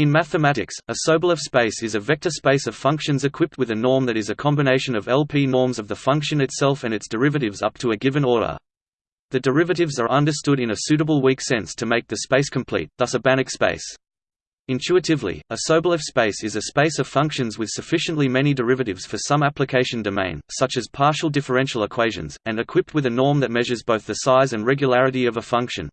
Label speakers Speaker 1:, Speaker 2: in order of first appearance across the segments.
Speaker 1: In mathematics, a Sobolev space is a vector space of functions equipped with a norm that is a combination of LP norms of the function itself and its derivatives up to a given order. The derivatives are understood in a suitable weak sense to make the space complete, thus a Banach space. Intuitively, a Sobolev space is a space of functions with sufficiently many derivatives for some application domain, such as partial differential equations, and equipped with a norm that measures both the size and regularity of a function.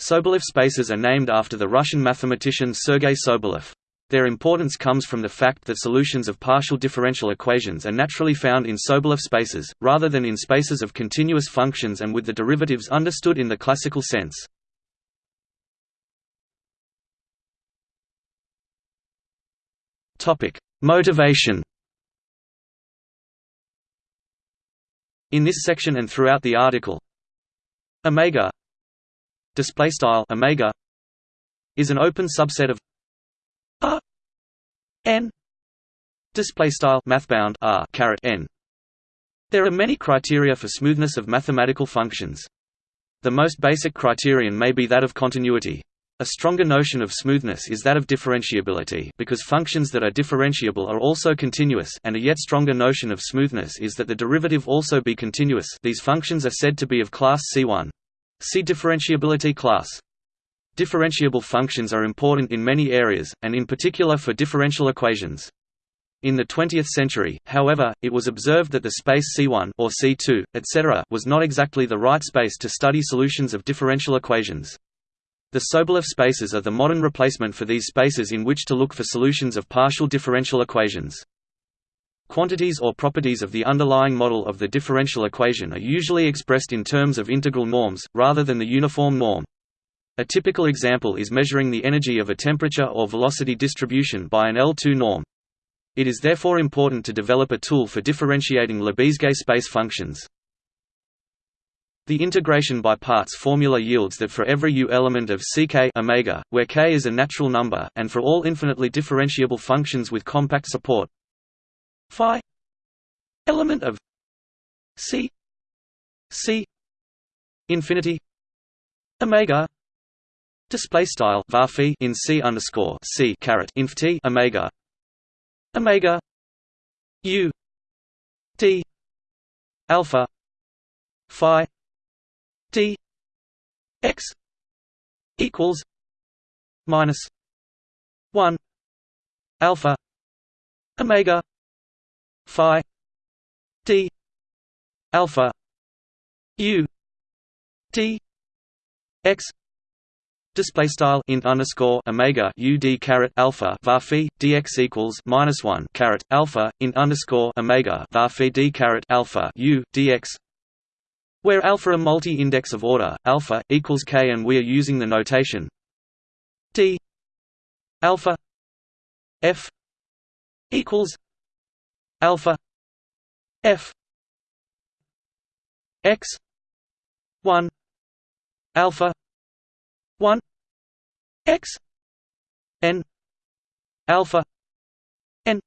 Speaker 1: Sobolev spaces are named after the Russian mathematician Sergei Sobolev. Their importance comes from the fact that solutions of partial differential equations are naturally found in Sobolev spaces, rather than in spaces of continuous functions and with the derivatives understood in the classical sense. Motivation In this section and throughout the article, omega display style omega is an open subset of r n display style mathbound r caret n. There are many criteria for smoothness of mathematical functions. The most basic criterion may be that of continuity. A stronger notion of smoothness is that of differentiability because functions that are differentiable are also continuous and a yet stronger notion of smoothness is that the derivative also be continuous. These functions are said to be of class C1. See differentiability class. Differentiable functions are important in many areas, and in particular for differential equations. In the 20th century, however, it was observed that the space C1 or C2, etc., was not exactly the right space to study solutions of differential equations. The Sobolev spaces are the modern replacement for these spaces in which to look for solutions of partial differential equations. Quantities or properties of the underlying model of the differential equation are usually expressed in terms of integral norms, rather than the uniform norm. A typical example is measuring the energy of a temperature or velocity distribution by an L2 norm. It is therefore important to develop a tool for differentiating Lebesgue space functions. The integration by parts formula yields that for every u element of ck omega, where k is a natural number, and for all infinitely differentiable functions with compact support, phi element of c c infinity omega display style var in c underscore c caret inf t omega omega u d alpha phi d x equals minus 1 alpha omega phi d alpha u d x display style int underscore omega u d caret alpha var phi dx equals minus one caret alpha int underscore omega var phi d caret alpha u dx where alpha a multi-index of order alpha equals k and we are using the notation d alpha f equals alpha f x 1 alpha 1 x n alpha n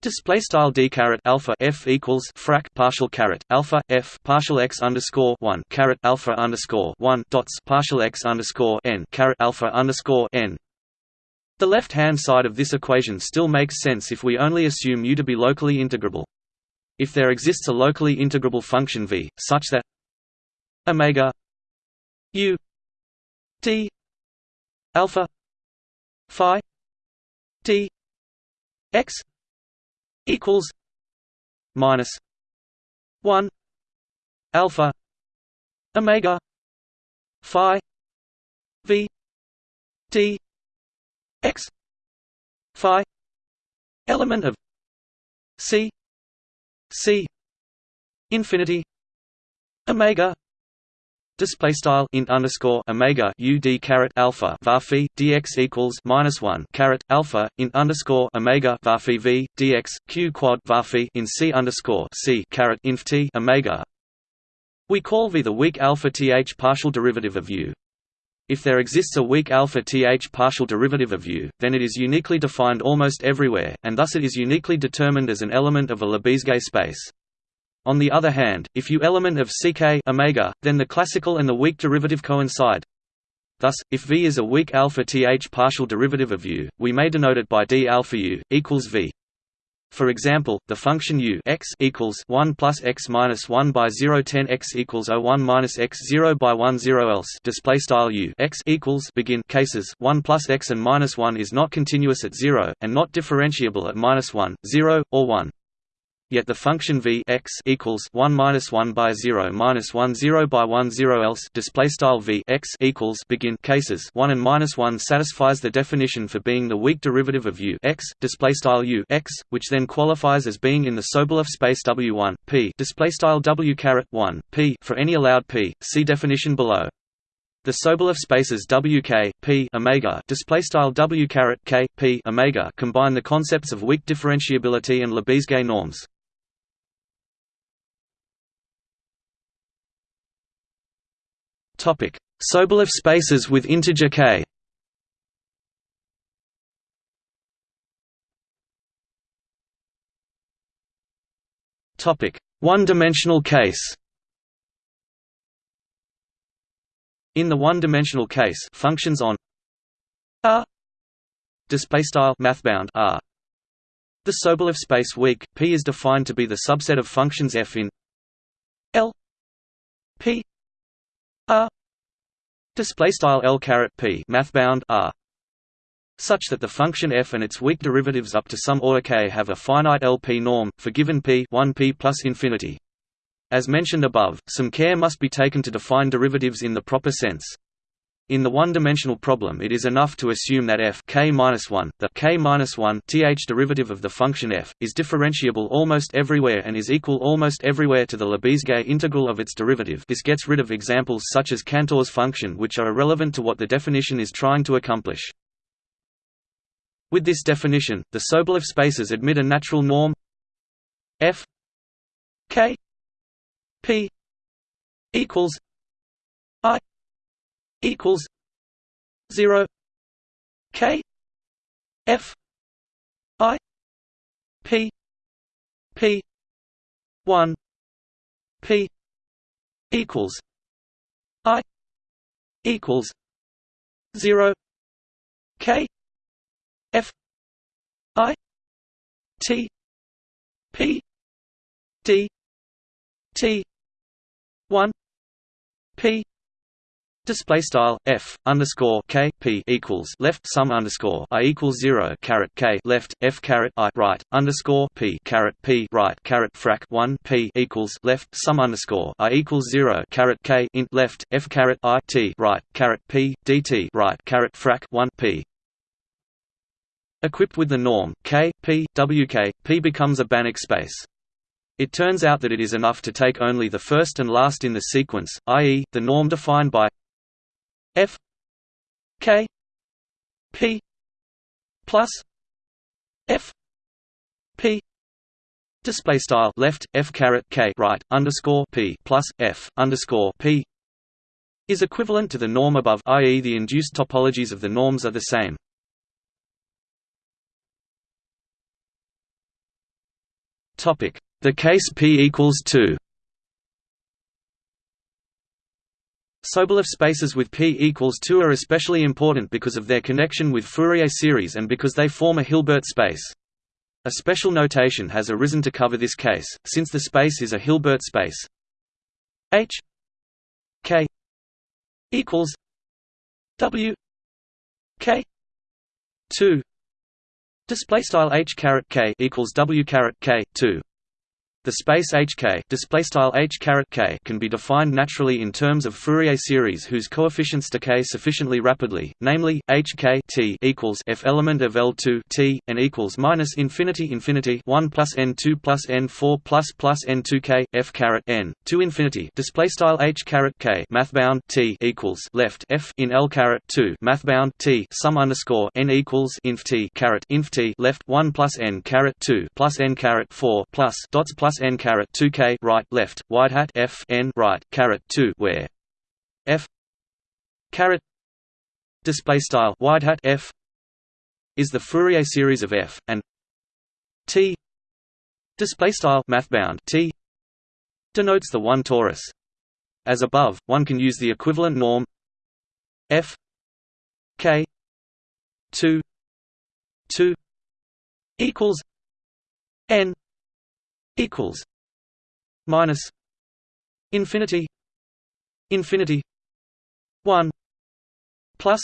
Speaker 1: Display style d caret alpha f equals frac partial caret alpha f partial x underscore one caret alpha underscore one dots partial x underscore n caret alpha underscore n the left-hand side of this equation still makes sense if we only assume u to be locally integrable. If there exists a locally integrable function v, such that omega u d alpha phi d x equals minus 1 alpha omega phi v d x phi element of c c infinity omega display style int underscore omega u d caret alpha var phi dx equals minus one caret alpha int underscore omega var phi v dx q quad var phi in c underscore c caret inf t omega. We call v the weak alpha th partial derivative of u. If there exists a weak alpha th partial derivative of u, then it is uniquely defined almost everywhere, and thus it is uniquely determined as an element of a Lebesgue space. On the other hand, if u element of ck omega, then the classical and the weak derivative coincide. Thus, if V is a weak alpha th partial derivative of U, we may denote it by d alpha U equals V. For example, the function u x equals 1 plus x minus 1 by 0 10 x equals 01 minus x 0 by 1 0 else display style u x equals begin cases 1 plus x and minus 1 is not continuous at 0 and not differentiable at minus 1, 0, or 1. Yet the function v x equals 1 minus 1 by 0 minus 1 0 by 1 0 else display style v x equals begin cases 1 and minus 1 satisfies the definition for being the weak derivative of u x display style u x, which then qualifies as being in the Sobolev space w1 p display style w caret 1 p for any allowed p. See definition below. The Sobolev spaces wk, p omega display style w caret k p omega combine the concepts of weak differentiability and Lebesgue norms. Topic: Sobolev spaces with integer k. Topic: One-dimensional case. In the one-dimensional case, functions on R display style mathbound R. The Sobolev space weak P is defined to be the subset of functions f in L P R display style L caret P mathbound R such that the function f and its weak derivatives up to some order k have a finite LP norm for given p 1p plus infinity. As mentioned above, some care must be taken to define derivatives in the proper sense. In the one-dimensional problem it is enough to assume that f k-1, the k-1 th derivative of the function f, is differentiable almost everywhere and is equal almost everywhere to the Lebesgue integral of its derivative this gets rid of examples such as Cantor's function which are irrelevant to what the definition is trying to accomplish. With this definition, the Sobolev spaces admit a natural norm f k p equals equals 0 k f i p p 1 p equals i equals 0 k f i t p d t 1 p Display style f underscore k p equals left sum underscore i equals zero caret k left f caret i right underscore p caret p right caret frac one p equals left sum underscore i equals zero caret k int left f caret i t right caret p dt right caret frac one p. Equipped with the norm k p wk, p becomes a Banach space. It turns out that it is enough to take only the first and last in the sequence, i.e., the norm defined by F K P plus F P display style left F caret K right underscore P plus F underscore P is equivalent to the norm above i.e. the induced topologies of the norms are the same. Topic the case P equals 2 Sobolev spaces with p equals 2 are especially important because of their connection with Fourier series and because they form a Hilbert space. A special notation has arisen to cover this case, since the space is a Hilbert space. H k equals W k 2 display style H caret k equals W caret k 2 the space HK can be defined naturally in terms of Fourier series whose coefficients decay sufficiently rapidly, namely HK t equals f element of L2 t and equals minus infinity infinity 1 plus n2 plus n4 plus plus n2k f caret n 2 infinity. Display style H caret k mathbound t equals left f in L caret 2 mathbound t sum underscore n equals inf t caret inf t left 1 plus n caret 2 plus n caret 4 plus dots plus plus n caret 2k right left wide hat f n right caret 2 where f caret display style wide hat f is the Fourier series of f and t display style mathbound t denotes the one torus. As above one can use the equivalent norm f k 2 2 equals n equals minus infinity infinity 1 plus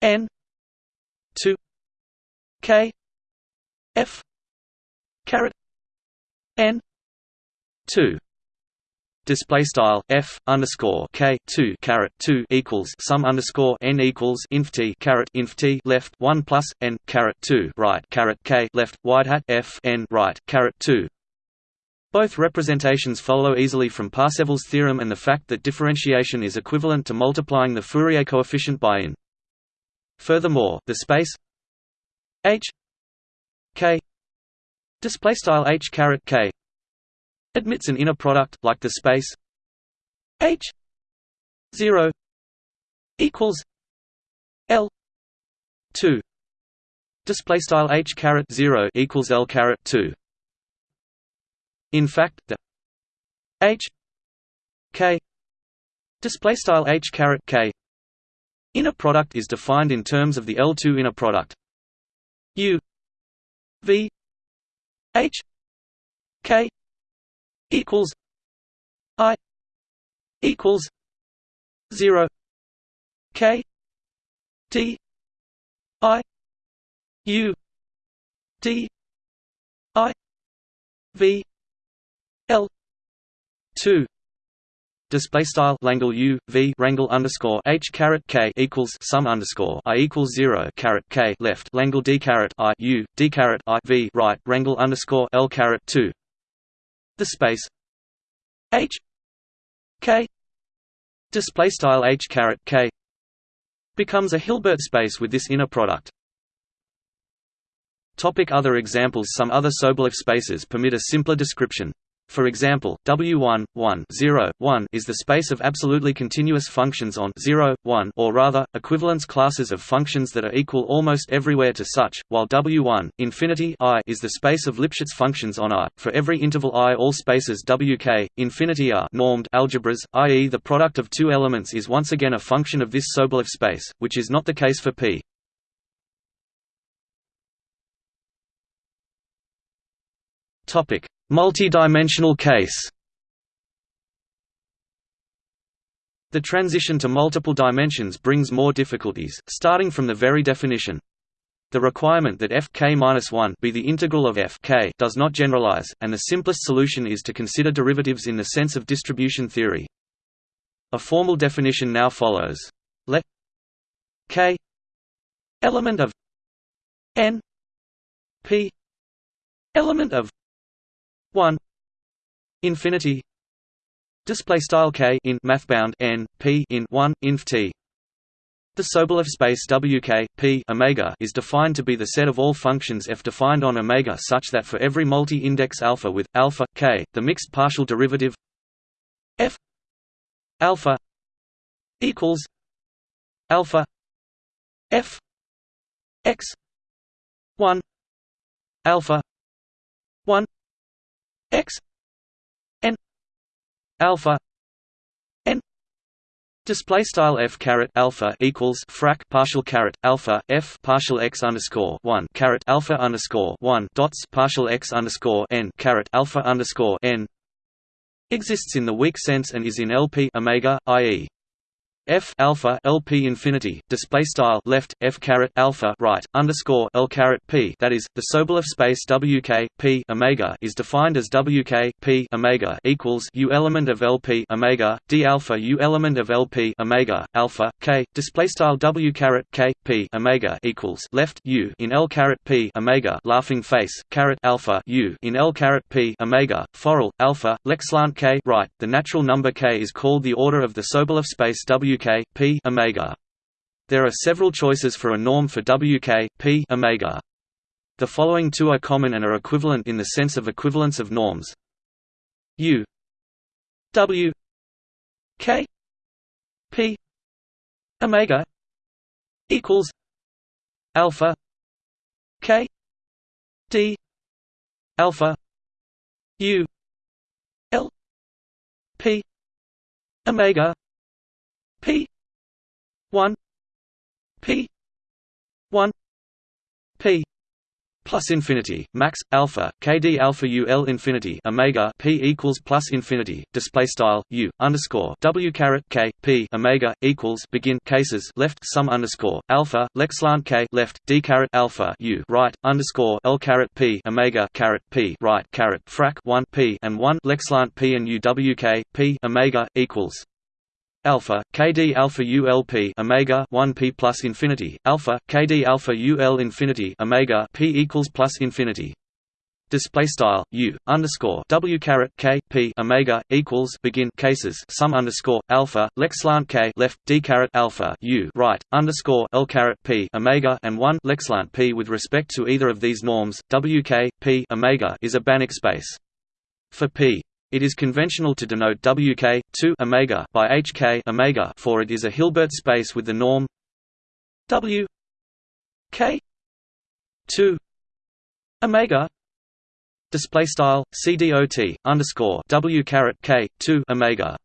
Speaker 1: n 2 k f caret n 2 display style f underscore k two caret two equals sum underscore n equals inf t caret inf t left one plus n caret two right caret k left wide hat f n right caret two. Both representations follow easily from Parseval's theorem and the fact that differentiation is equivalent to multiplying the Fourier coefficient by n. Furthermore, the space h k display style h caret k admits an inner product like the space H 0 equals L 2 display style H caret 0 equals L caret 2 in fact the H K display style H caret K inner product is defined in terms of the L2 inner product. U V H K equals I equals zero K D I U D I V L. two. Display style Langle U V Rangle underscore H caret K equals sum underscore I equals zero caret K left. Langle D caret I U D caret I V right. Rangle underscore L caret two. The space H K. Display style H caret K becomes a Hilbert space with this inner product. Topic other examples. Some other Sobolev spaces permit a simpler description. For example, W1, 1, 0, 1 is the space of absolutely continuous functions on 0, 1 or rather, equivalence classes of functions that are equal almost everywhere to such, while W1, infinity i is the space of Lipschitz functions on i. For every interval i all spaces Wk, infinity are normed algebras, i.e. the product of two elements is once again a function of this Sobolev space, which is not the case for P. Topic Multi-dimensional case The transition to multiple dimensions brings more difficulties, starting from the very definition. The requirement that fk-1 be the integral of f k does not generalize, and the simplest solution is to consider derivatives in the sense of distribution theory. A formal definition now follows. Let k element of n p element of 1 infinity. Display style k in mathbound n p in 1 inf t. The Sobolev space wk p omega is defined to be the set of all functions f defined on omega such that for every multi-index alpha with alpha k the mixed partial derivative f alpha equals alpha f x 1 alpha 1 x n alpha n display style f caret alpha equals frac partial caret alpha f partial x underscore one caret alpha underscore one dots partial x underscore n caret alpha underscore n exists in the weak sense and is in LP omega, i.e f alpha lp infinity display style left f caret alpha right underscore l caret p that is the Sobolev space wk p omega is defined as wk p omega equals u element of lp omega d alpha u element of lp omega alpha k display style w caret k p omega equals left u in l caret p omega laughing face caret alpha u in l caret p omega foral alpha lexlant k right the natural number k is called the order of the Sobolev space w WK P omega. There are several choices for a norm for WK P omega. The following two are common and are equivalent in the sense of equivalence of norms. U W K P omega equals alpha K D alpha U L P omega P one p one P plus infinity max alpha kd alpha ul infinity omega p equals plus infinity display style u underscore w caret k p omega equals begin cases left sum underscore alpha lexlant k left d caret alpha u right underscore l caret p omega caret p right caret frac 1 p and 1 lexlant p and u w k p omega equals alpha kd alpha ulp omega 1 p plus infinity alpha kd alpha ul infinity omega p equals plus infinity. Display style u underscore w caret k p omega equals begin cases sum underscore alpha lexlant k left d caret alpha u right underscore l caret p omega and one lexlant p with respect to either of these norms w k p omega is a Banach space. For p it is conventional to denote Wk 2 omega by Hk omega for it is a Hilbert space with the norm W k 2 omega display style cdot underscore W caret k 2 omega.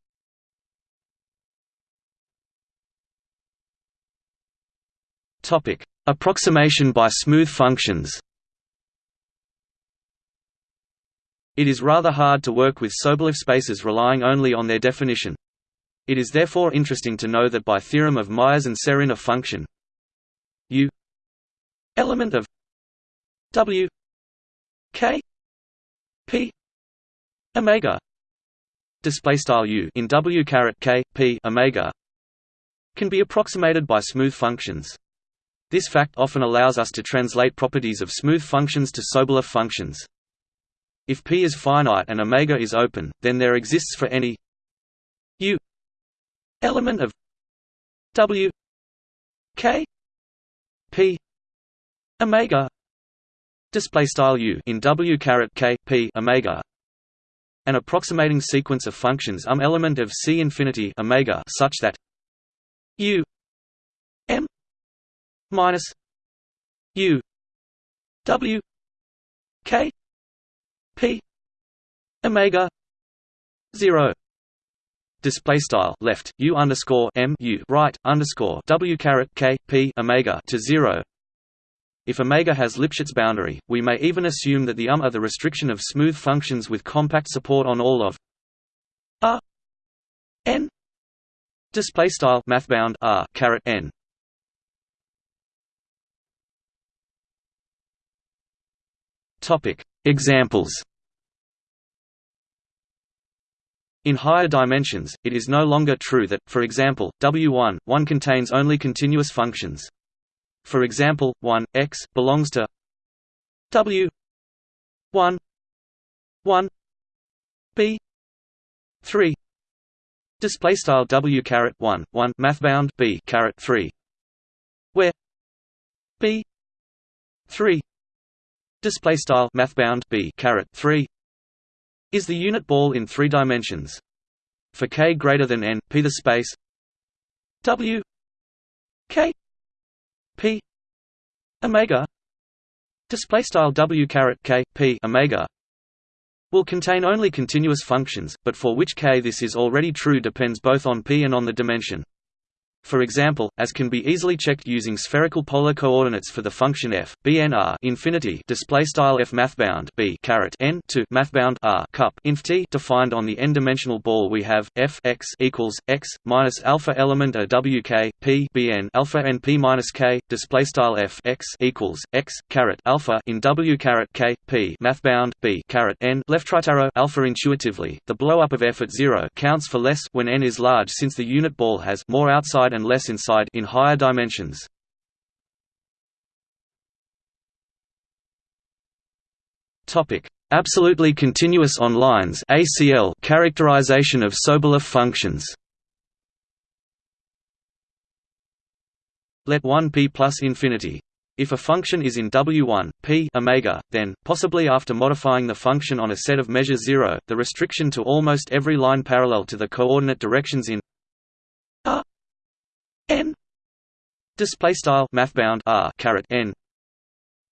Speaker 1: Topic: Approximation by smooth functions. It is rather hard to work with Sobolev spaces relying only on their definition. It is therefore interesting to know that by theorem of Meyers and Serrin a function u element of w k p omega display style u in w caret k p omega can be approximated by smooth functions. This fact often allows us to translate properties of smooth functions to Sobolev functions. If P is finite and omega is open, then there exists for any u element of W K P omega display style u in W caret K P omega. An approximating sequence of functions um element of C infinity omega such that u m minus u W K p. Omega. 0 display style left u underscore m u right underscore w caret k p omega to 0 if omega has Lipschitz boundary, we may even assume that the um are the restriction of smooth functions with compact support on all of r n. Display style mathbound r caret n. Topic Examples. In higher dimensions, it is no longer true that, for example, W1, 1 contains only continuous functions. For example, 1, x, belongs to W 1 1 B 3 display style W caret 1 1 mathbound B caret 3 where B 3 display style mathbound b caret 3 is the unit ball in three dimensions. For k greater than n p the space w k p omega display style w caret k p omega will contain only continuous functions but for which k this is already true depends both on p and on the dimension for example, as can be easily checked using spherical polar coordinates for the function f, bnr infinity display style f mathbound b caret n to mathbound r cup inf t defined on the n-dimensional ball we have f x equals x minus alpha element a w k p bn alpha n p minus k display style f x equals x caret alpha in w caret k p mathbound b caret n left right arrow alpha intuitively. The blow up of f at zero counts for less when n is large since the unit ball has more outside and less inside in higher dimensions. Topic: Absolutely continuous on lines (ACL) characterization of Sobolev functions. Let 1 p plus infinity. If a function is in W1, p omega, then, possibly after modifying the function on a set of measure 0, the restriction to almost every line parallel to the coordinate directions in r n display style mathbound r caret n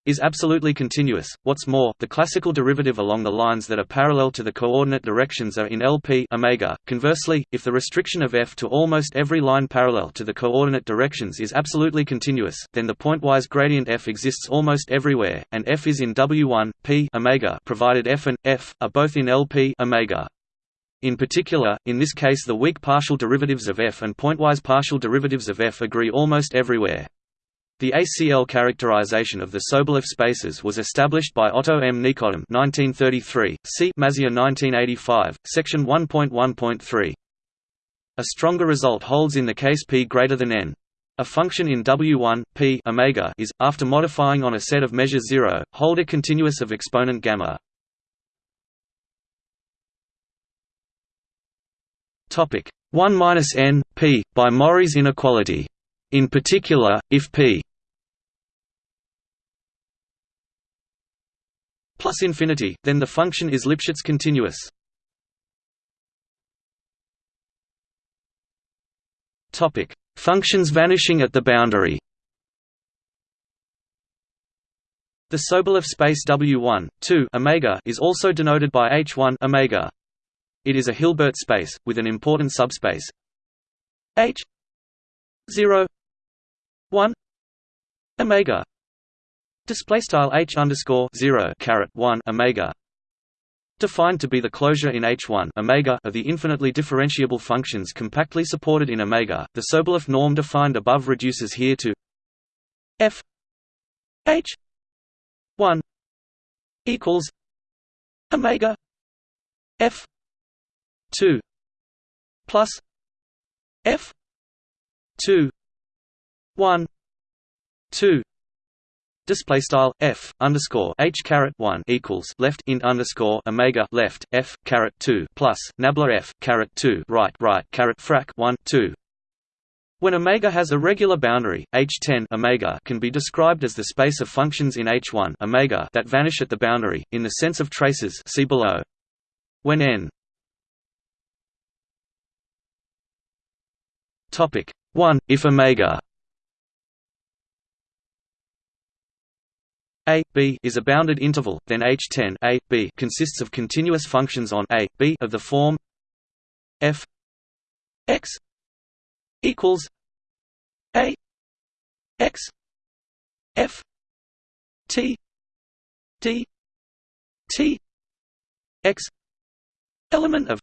Speaker 1: is absolutely continuous. What's more, the classical derivative along the lines that are parallel to the coordinate directions are in LP omega. Conversely, if the restriction of f to almost every line parallel to the coordinate directions is absolutely continuous, then the pointwise gradient f exists almost everywhere, and f is in W1 p omega provided f and f are both in LP omega. In particular, in this case the weak partial derivatives of f and pointwise partial derivatives of f agree almost everywhere. The ACL characterization of the Sobolev spaces was established by Otto M. Nikodym 1933, see Mazur 1985, section 1.1.3. A stronger result holds in the case p greater than n. A function in W1 p omega is, after modifying on a set of measure 0, Holder continuous of exponent gamma. Topic 1 minus n p by Morrey's inequality. In particular, if p plus infinity, then the function is Lipschitz continuous. Topic: Functions vanishing at the boundary. The Sobolev space W1, 2 omega is also denoted by H1 omega. It is a Hilbert space with an important subspace. H 0 1 omega. Display style h underscore zero caret one omega. Defined to be the closure in H1 omega of the infinitely differentiable functions compactly supported in omega. The Sobolev norm defined above reduces here to f h 1 equals omega f 2 plus f 2 1 2 Display style f underscore h caret one equals left int underscore omega left f caret two plus nabla f caret two right right caret frac one two. When omega has a regular boundary, H10 omega can be described as the space of functions in H1 omega that vanish at the boundary, in the sense of traces see below. When n topic 1 if omega. A b is a bounded interval, then H10 a b consists of continuous functions on a b of the form f x equals a x f t d t x element of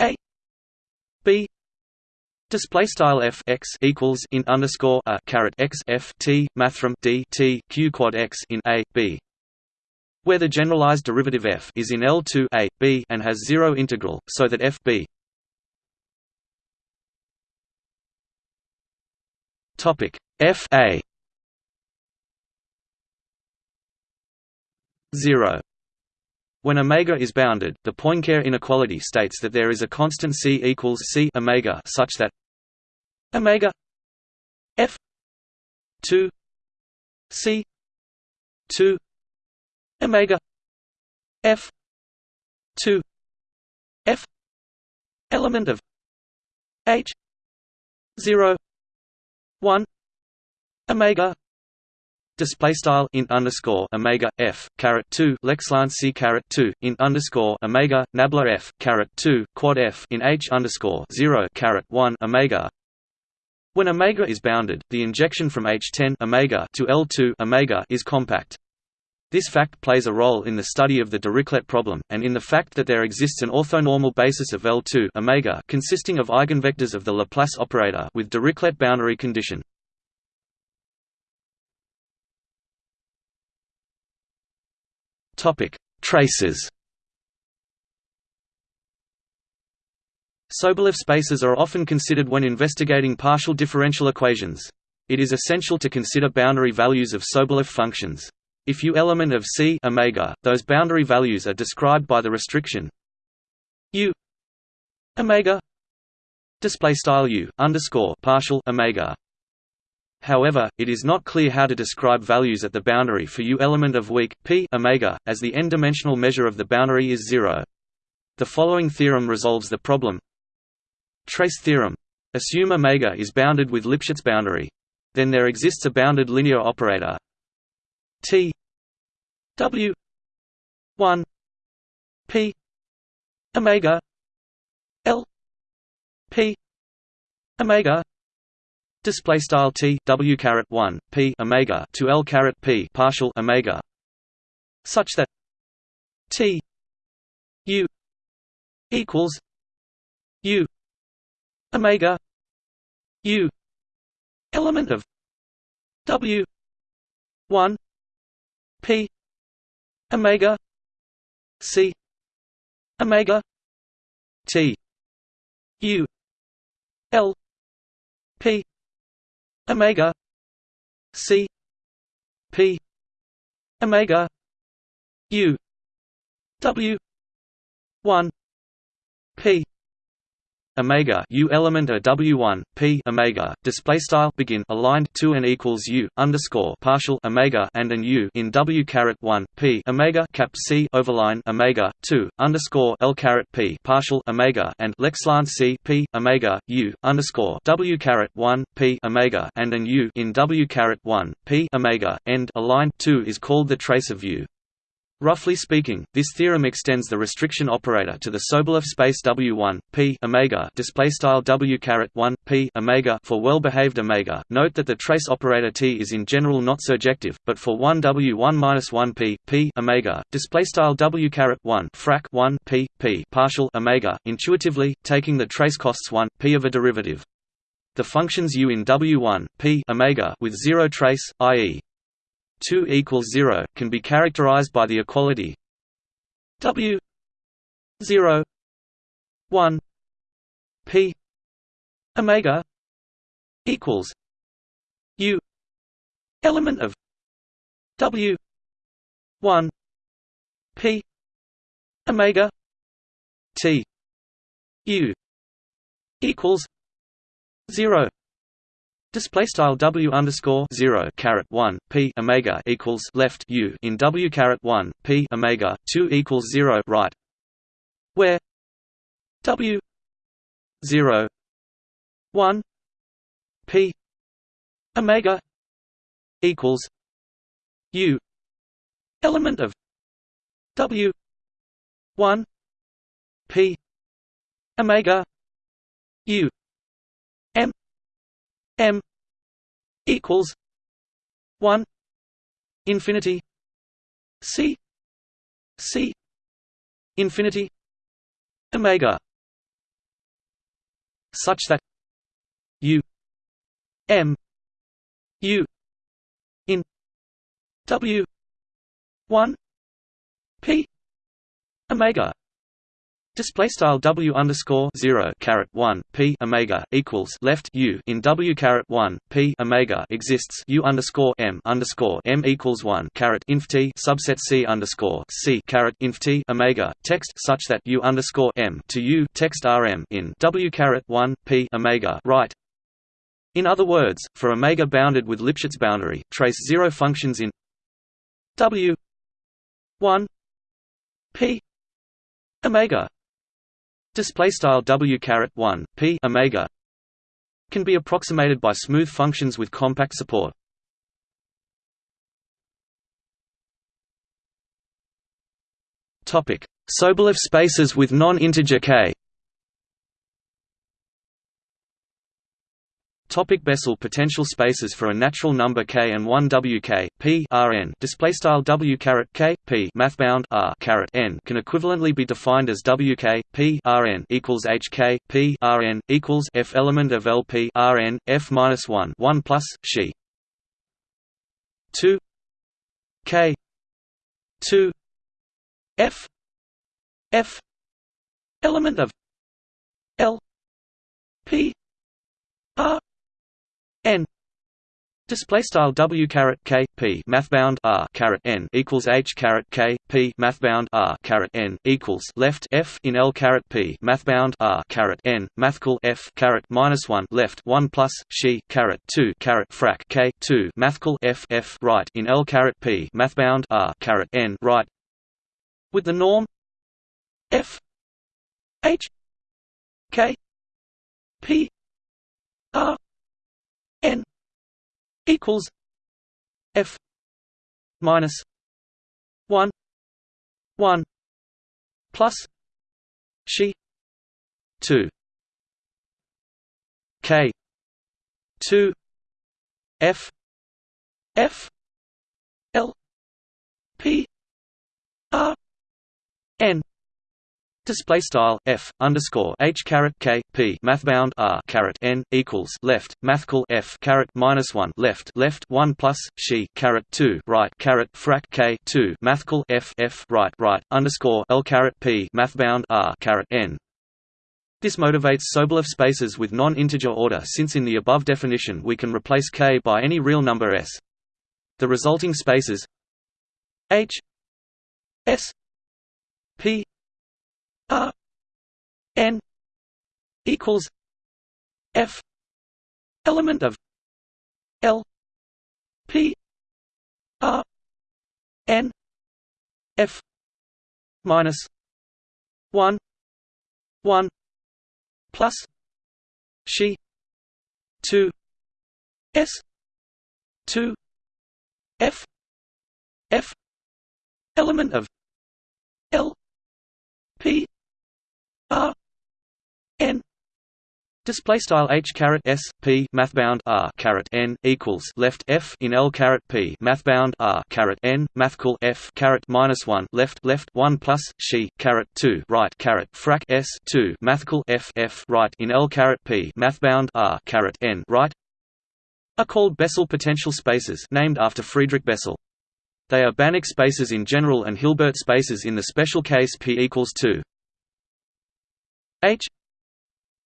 Speaker 1: a b Display style f x equals in underscore a caret x f t mathrm d t q quad x in a b, where the generalized derivative f is in L two a b and has zero integral, so that f b topic f a zero when omega is bounded, the Poincare inequality states that there is a constant c equals c omega such that omega f 2 c 2 omega f 2 f element of h 0 1 omega Display style int underscore omega f caret two lexline c caret two int underscore omega nabla f caret two quad f in h underscore zero caret one omega. When omega is bounded, the injection from H10 omega to L2 omega is compact. This fact plays a role in the study of the Dirichlet problem, and in the fact that there exists an orthonormal basis of L2 omega consisting of eigenvectors of the Laplace operator with Dirichlet boundary condition. Traces. Sobolev spaces are often considered when investigating partial differential equations. It is essential to consider boundary values of Sobolev functions. If u element of C omega, those boundary values are described by the restriction u omega display style u underscore partial omega However, it is not clear how to describe values at the boundary for U element of weak p omega, as the n-dimensional measure of the boundary is zero. The following theorem resolves the problem. Trace theorem. Assume omega is bounded with Lipschitz boundary. Then there exists a bounded linear operator. T. W. one. P. Omega. L. P. Omega display style T W caret 1 P Omega to L caret P partial Omega. Such that T U equals U Omega U element of W one P Omega C Omega T U L P Omega. C. P. Omega. U. W. one. P omega u element a w1 p omega display style begin aligned to and equals u underscore partial omega and an u in w caret 1 p omega cap c overline omega 2 underscore l caret p partial omega and lexlan c p omega u underscore w caret 1 p omega and an u in w caret 1 p omega end aligned 2 is called the trace of u Roughly speaking, this theorem extends the restriction operator to the Sobolev space W1 p omega display style W caret 1 p omega for well-behaved omega. Note that the trace operator T is in general not surjective, but for 1 W1 minus 1 p p omega display style W caret 1 frac 1 p p partial omega. Intuitively, taking the trace costs 1 p of a derivative. The functions u in W1 p omega with zero trace, i.e. 2 equals 0 can be characterized by the equality W 0 1 P omega equals U element of W 1 P omega T U equals 0 Display style W underscore zero caret one P Omega equals left U in W caret one P Omega two equals zero right where W zero one P Omega equals U element of W one P Omega U M equals one infinity C C infinity Omega such that U M U in W one P Omega Display style W underscore zero caret one P Omega equals left U. In W caret one P Omega exists. U underscore M underscore M equals one caret inf T. Subset C underscore C caret inf T Omega. Text such that U underscore M to U. Text RM in W caret one P Omega. Right. In other words, for omega bounded with Lipschitz boundary, trace zero functions in W one P omega display style w caret 1 p omega can be approximated by smooth functions with compact support. Topic. Sobolev spaces with non-integer k Topic Bessel potential spaces for a natural number k and 1 wk p rn display style w caret k p. Mathbound r caret n can equivalently be defined as wk p rn equals hk p rn equals f element of lp rn f minus 1 1 plus she 2 k 2 f f element of l p r n. Display style w caret k p mathbound r caret n equals h caret k p mathbound r caret n equals left f in l caret p mathbound r caret n mathcal f caret minus one left one plus she caret two caret frac k two mathcal f f right in l caret p mathbound r caret n right with the norm f h k p r n equals f minus 1 1 plus she 2 k 2 f f l p r n Display style f underscore h caret k p mathbound r caret n equals left mathcal f caret minus one left left one plus she caret two right caret frac k two mathcal f f right right underscore l caret p mathbound r caret n. This motivates Sobolev spaces with non-integer order since in the above definition we can replace k by any real number s. The resulting spaces h s p R N equals F element of L P R N F minus one one plus she two S two F F element of L P R N Display style h caret s p mathbound r caret n equals left f in l caret p mathbound r caret n mathcal f caret minus one left left one plus she caret two right caret frac s two mathcal f f right in l caret p mathbound r caret n right are called Bessel potential spaces named after Friedrich Bessel. They are Banach spaces in general and Hilbert spaces in the special case P equals 2. H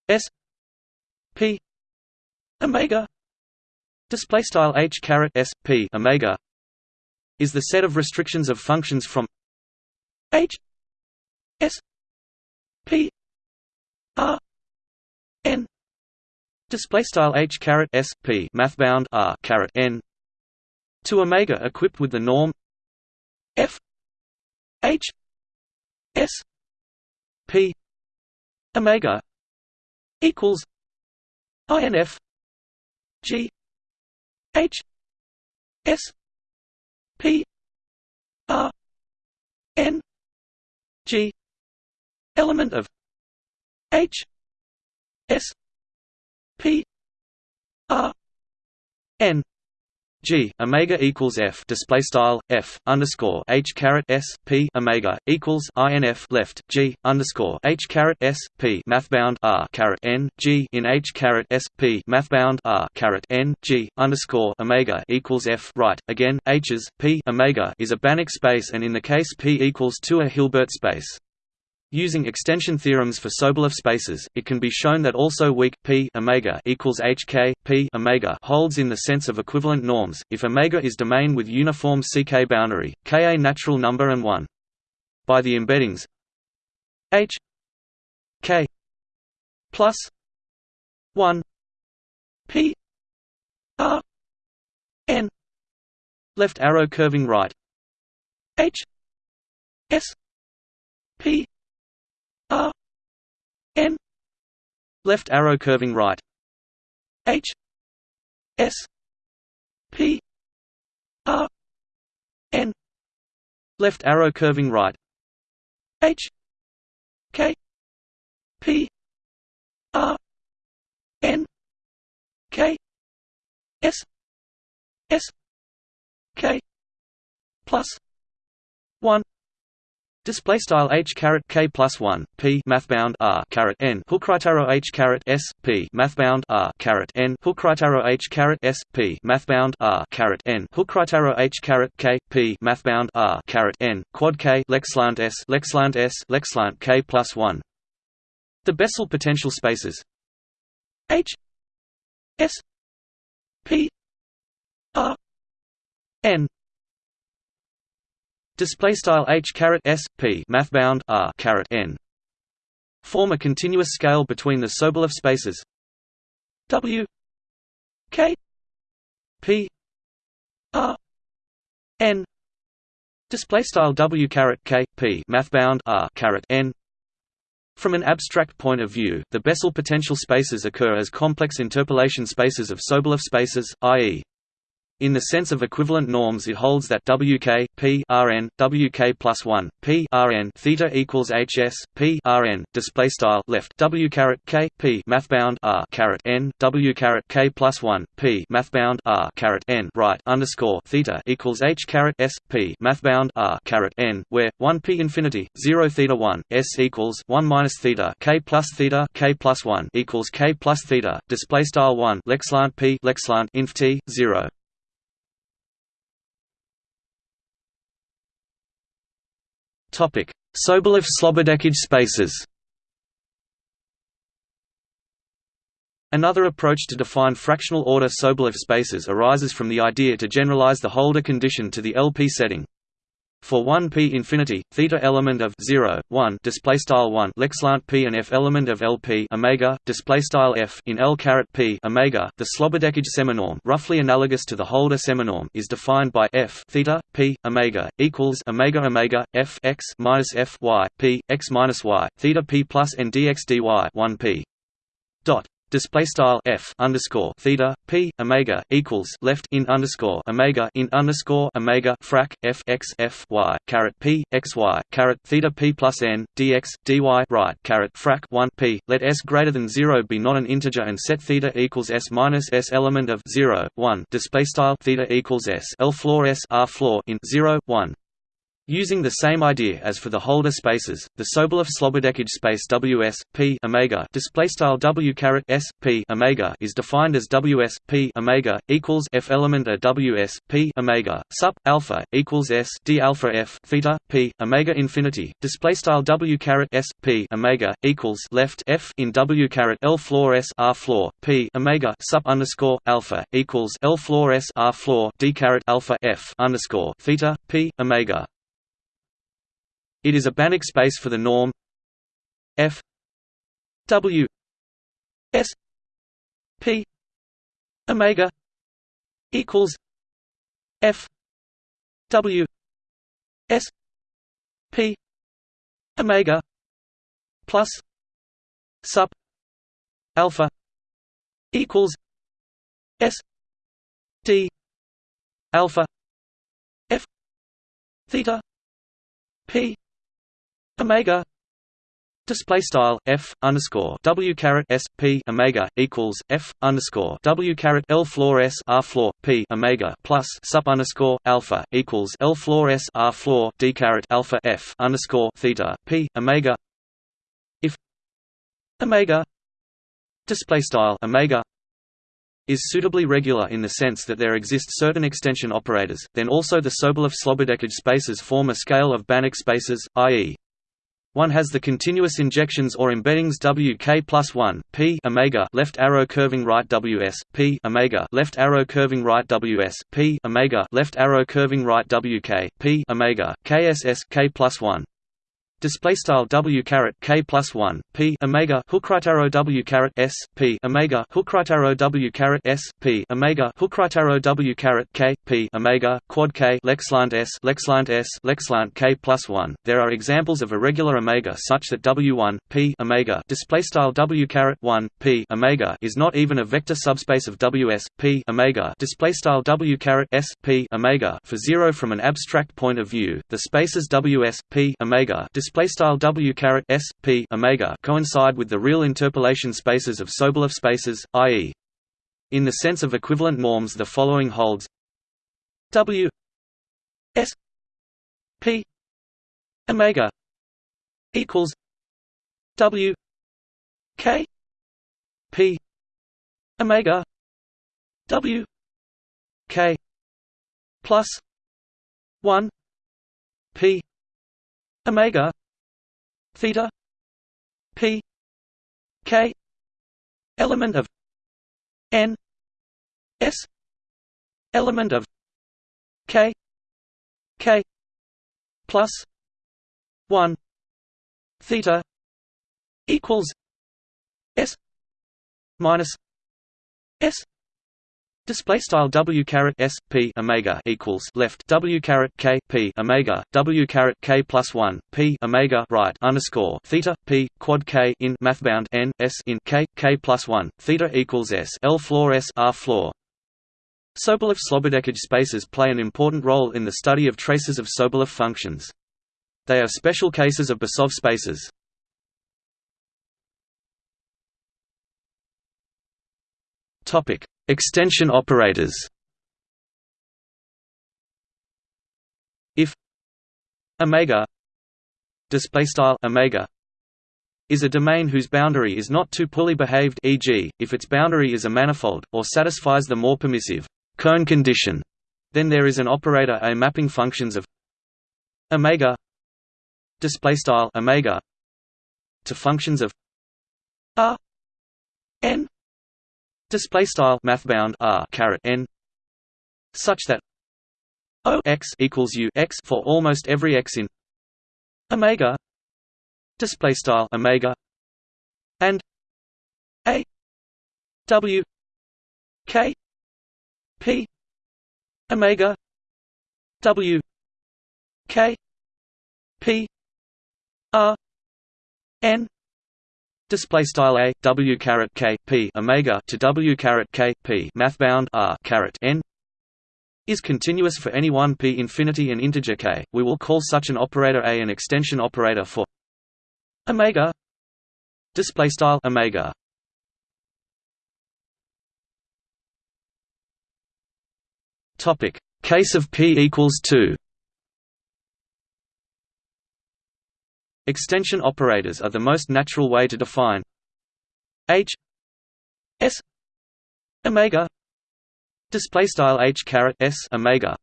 Speaker 1: S P. Omega. Display style H caret S P omega is the set of restrictions of functions from H S P R N. Display style H caret S P mathbound R caret N to omega equipped with the norm f h s p omega equals inf g h s p r n g element of h s p r n G omega equals F display style F underscore H caret S P omega equals INF left G underscore H caret S P mathbound R caret N G in H caret S P mathbound R caret N G underscore omega equals F right again H's P omega is a Banach space and in the case P equals two a Hilbert space. Using extension theorems for Sobolev spaces, it can be shown that also weak p omega equals hk p omega holds in the sense of equivalent norms if omega is domain with uniform ck boundary, k a natural number and 1. By the embeddings h k plus 1 p r n left arrow curving right h s p R N left arrow curving right. H S P R N left arrow curving right. H K P R N K S S K plus one Display style h caret k plus one p mathbound r caret n. Hook right arrow h caret s p mathbound r caret n. Hook right arrow h caret s p mathbound r caret n. Hook right arrow h caret k p mathbound r caret n. Quad k lexlant s lexlant s lexlant k plus one. The Bessel potential spaces. H s p r n display style h caret s p mathbound r caret n. Form a continuous scale between the Sobolev spaces. W k p r n. Display style w caret k p mathbound r caret n. From an abstract point of view, the Bessel potential spaces occur as complex interpolation spaces of Sobolev spaces, i.e. In the sense of equivalent norms it holds that Wk, p Rn, Wk plus 1, p Rn theta equals Hs, p Rn, display style left W caret K, p mathbound R caret N, W caret K plus 1, p mathbound R caret N right underscore theta equals H caret S, p mathbound R caret N, where, 1 p infinity, 0 theta 1, S equals 1 minus theta K plus theta K plus 1 equals K plus theta, display style 1 lexlant p lexlant inf t, 0. Topic: Sobolev-Slobodeckij spaces. Another approach to define fractional order Sobolev spaces arises from the idea to generalize the Holder condition to the LP setting. For 1 p infinity, theta element of 0, 1 display style 1 lexlant p and f element of LP omega display style f in L caret p omega, the Slobodeckij seminorm, roughly analogous to the Holder seminorm, is defined by f theta p omega equals omega omega f x minus f y p x minus y theta p plus n dx dy 1 p. Dot display style f underscore theta p omega equals left in underscore omega in underscore omega frac f x f y caret p x y caret theta p plus n dx dy right caret frac 1 p. Let s greater than zero be not an integer and set theta equals s minus s element of 0 1 display style theta equals s. L floor s r floor in 0 1 Using the same idea as for the Holder spaces, the Sobolev-Slobodeckij space Ws p omega display style W caret s p omega is defined as Ws p omega equals f element a Ws p omega sup alpha equals s d alpha f theta p omega infinity display style W caret s p omega equals left f in W caret L floor s r floor p omega sup underscore alpha equals L floor s r floor d caret alpha f underscore theta p omega it is a Banach space for the norm. F. W. S. P. Omega equals f. W. S. P. Omega plus sup alpha equals s. D. Alpha f. Theta p omega display style f underscore w caret s p omega equals f underscore w caret l floor s r floor p omega plus sub underscore alpha equals l floor s r floor d caret alpha f underscore theta p omega if omega display style omega is suitably regular in the sense that there exist certain extension operators, then also the Sobolev-Slobodeckij spaces form a scale of Banach spaces, i.e. One has the continuous injections or embeddings Wk plus 1 p omega left arrow curving right Ws p omega left arrow curving right Ws p omega left arrow curving right Wk p omega kss k plus 1 display style w caret k plus 1 p omega hook right arrow w caret s p omega hook right arrow w caret s p omega hook right arrow w caret k p omega quad k lexlant s lexlant s lexlant k plus 1 there are examples of irregular omega such that w1 p omega display style w caret 1 p omega is not even a vector subspace of ws p omega display style w caret s p omega. For 0 from an abstract point of view the spaces ws p omega display style w caret s p omega coincide with the real interpolation spaces of Sobolev spaces, i.e. In the sense of equivalent norms the following holds w s p omega equals w k p omega w k plus 1 p omega theta. P. K. Element of n. S. Element of k. K. Plus 1 theta equals s minus s Display style w caret s p omega equals left. W caret k p omega. W caret k plus one p omega right underscore theta p quad k in mathbound n s in k k plus one theta equals s. L floor s r floor. Sobolev-Slobodeckij spaces play an important role in the study of traces of Sobolev functions. They are special cases of Besov spaces. Topic: Extension operators. If omega display style omega is a domain whose boundary is not too poorly behaved e.g., if its boundary is a manifold, or satisfies the more permissive cone condition, then there is an operator A mapping functions of omega display style omega to functions of r n display style mathbound r caret n such that o x equals u x for almost every x in omega display style omega and a w k P Omega W K P R N display style a w caret k p omega to w caret k p mathbound r caret n is continuous for any one p infinity and integer k. We will call such an operator a an extension operator for omega display style omega Topic: Case of p equals 2. Extension operators are the most natural way to define h s omega display style h caret s omega.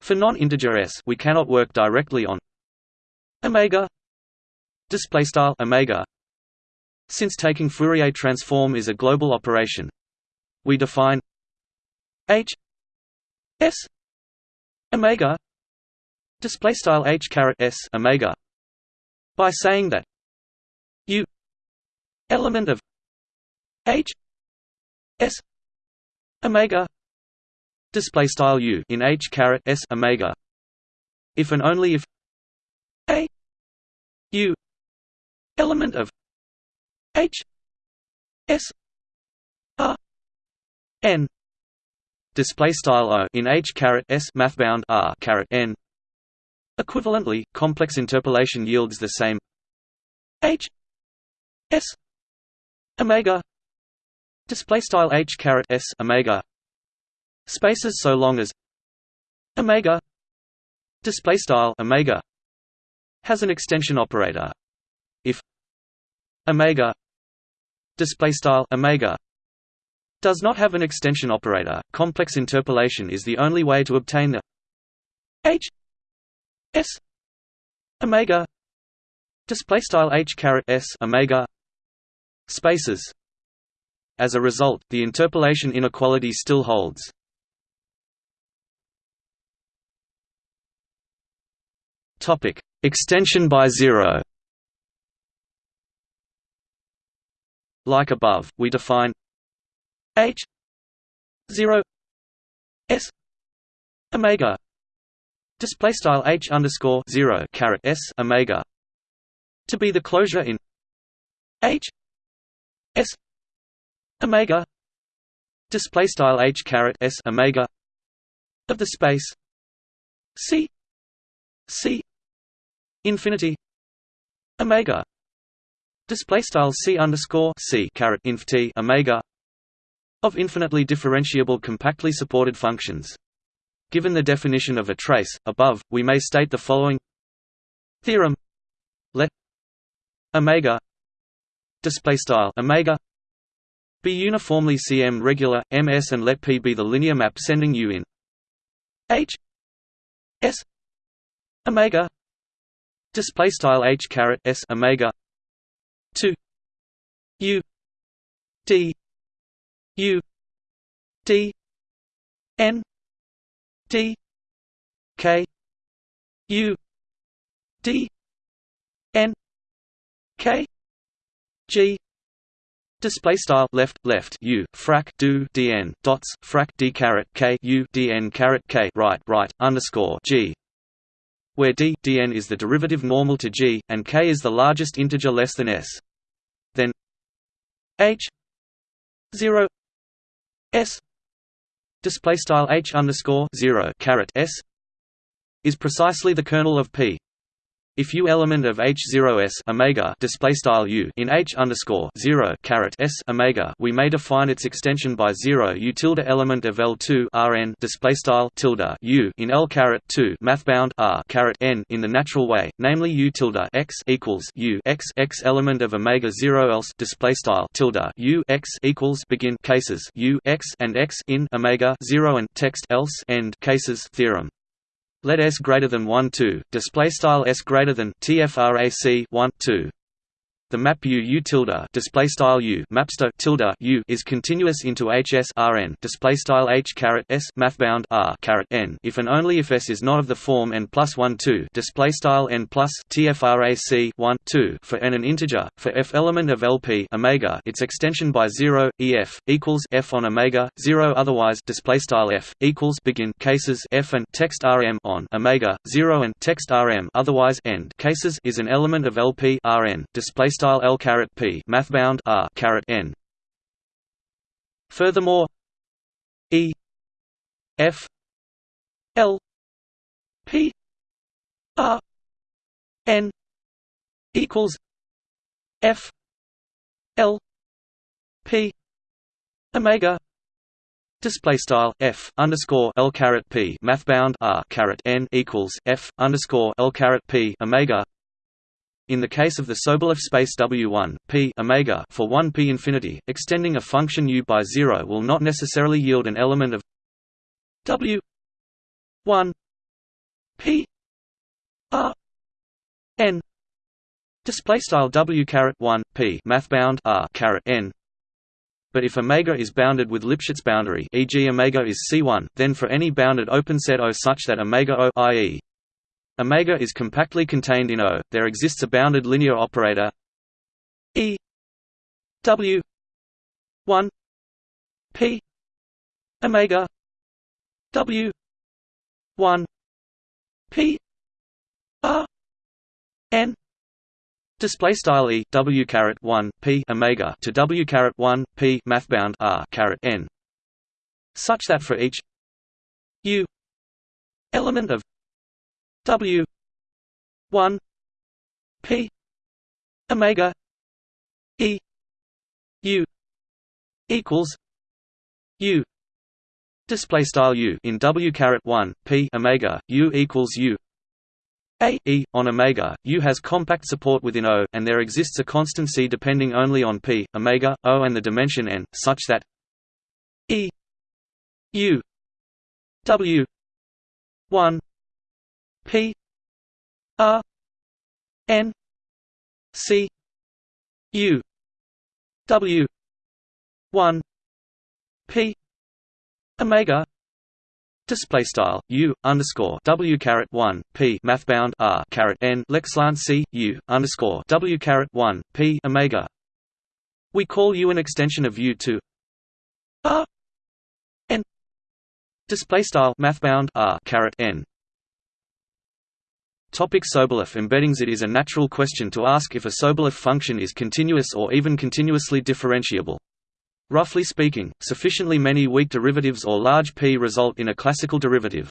Speaker 1: For non-integer s, we cannot work directly on omega display style omega. Since taking Fourier transform is a global operation, we define h S omega display style h caret s omega by saying that u element of h s omega display style u in h caret s omega if and only if a u element of h s r n display style o in h caret s mathbound r caret n. Equivalently, complex interpolation yields the same h s omega display style h caret s omega spaces so long as omega display style omega has an extension operator if omega display style omega does not have an extension operator. Complex interpolation is the only way to obtain the h s omega display style h caret s omega spaces. As a result, the interpolation inequality still holds. Topic: Extension by zero. Like above, we define H zero S Omega display style H underscore zero caret S Omega to be the closure in H S Omega display style H caret S Omega of the space C C infinity Omega display style C underscore C caret inf T Omega of infinitely differentiable compactly supported functions. Given the definition of a trace, above, we may state the following. Theorem. Let omega display style omega be uniformly cm regular ms and let p be the linear map sending u in. H s omega display style h caret s omega to u d U D N D K U D N K G Display style left left u frac do dn dots frac d caret k u dn caret k right right underscore g, where d dn is the derivative normal to g and k is the largest integer less than s. Then h zero S display style h underscore zero caret s is precisely the kernel of P. If U element of H0s omega display style U in H underscore zero caret S omega, we may define its extension by zero U tilde element of L2 Rn display style tilde U in L caret two mathbound R caret N in the natural way, namely U tilde X equals U X X element of omega zero else display style tilde U X equals begin cases U X and X in omega zero and text else end cases theorem. Let S greater than 1 2 display style S greater than TFRAC 1 2 the map U U tilde display style U mapsto tilde U is continuous into HS Rn display style H caret S mathbound R caret N. If and only if S is not of the form n plus 1 2 display style n plus TFRAC 1 2 for n an integer for F element of LP omega its extension by 0 EF equals F on omega 0 otherwise display style F equals begin cases F and text RM on omega 0 and text RM otherwise end cases is an element of LP display style L caret P mathbound R caret N. Furthermore, E F L P R N equals F L P Omega Display style f underscore l caret p mathbound r caret n equals f underscore l caret p omega in the case of the Sobolev space W1, p omega for 1 p infinity, extending a function u by 0 will not necessarily yield an element of W1 p r n display style W caret 1 p mathbound r caret n but if omega is bounded with Lipschitz boundary e.g. omega is C1, then for any bounded open set O such that omega O i.e. Omega is compactly contained in O. There exists a bounded linear operator. E. W. one. P. Omega. W. one. P. R. N. Display style e. W caret one p omega to w caret one p mathbound r caret n, such that for each u element of W one P Omega E U equals U. Display style U in W caret 1 P Omega U equals U. A e on omega U has compact support within O and there exists a constant C depending only on P omega O and the dimension n such that E U W 1 P R N C U W one P Omega Display style U underscore W caret one P mathbound R caret N lexlan C U underscore W caret one P Omega. We call U an extension of U to R N Display style mathbound R caret N Topic Sobolev embeddings It is a natural question to ask if a Sobolev function is continuous or even continuously differentiable. Roughly speaking, sufficiently many weak derivatives or large p result in a classical derivative.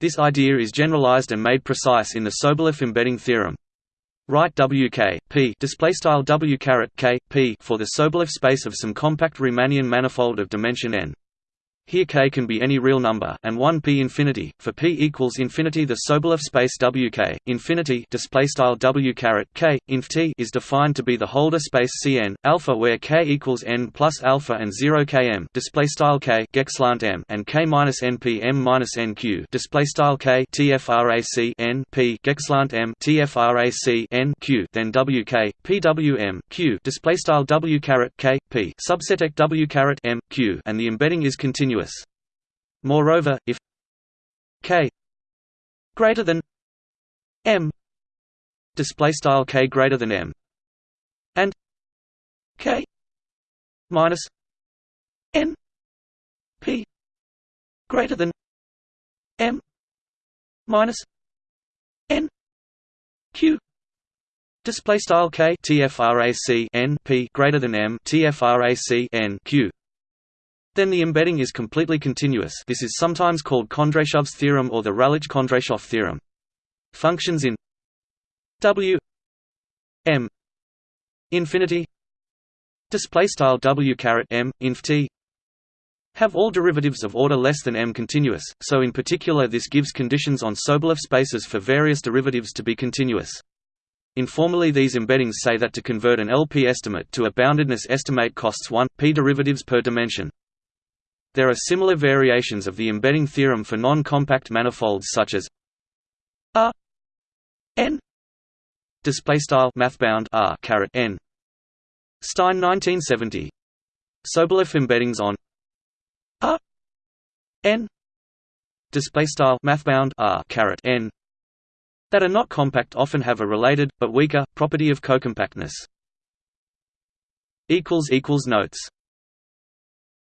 Speaker 1: This idea is generalized and made precise in the Sobolev embedding theorem. Write WK p W caret K p for the Sobolev space of some compact Riemannian manifold of dimension n. Here k can be any real number, and 1 p infinity. For p equals infinity, the Sobolev space Wk infinity display style W caret k inf t is defined to be the Holder space Cn alpha, where k equals n plus alpha and 0 km display style k gexlant m and k minus np m minus nq display style k tfrac n p gexlant m tfrac n q then Wk pwm q display style W caret k p subset W caret m q and the embedding is continuous. Moreover, if k greater than m display style k greater than m and k minus n p greater than m minus n q display style k tfrac n p greater than m tfrac n q then the embedding is completely continuous this is sometimes called Kondrashov's theorem or the Rellich-Kondrashov theorem. Functions in W m infinity display style W caret m inf t have all derivatives of order less than m continuous, so in particular this gives conditions on Sobolev spaces for various derivatives to be continuous. Informally these embeddings say that to convert an LP estimate to a boundedness estimate costs 1, p derivatives per dimension. There are similar variations of the embedding theorem for non-compact manifolds such as R n display style mathbound R caret n. Stein 1970 Sobolev embeddings on R n display style mathbound R caret n that are not compact often have a related but weaker property of cocompactness. Notes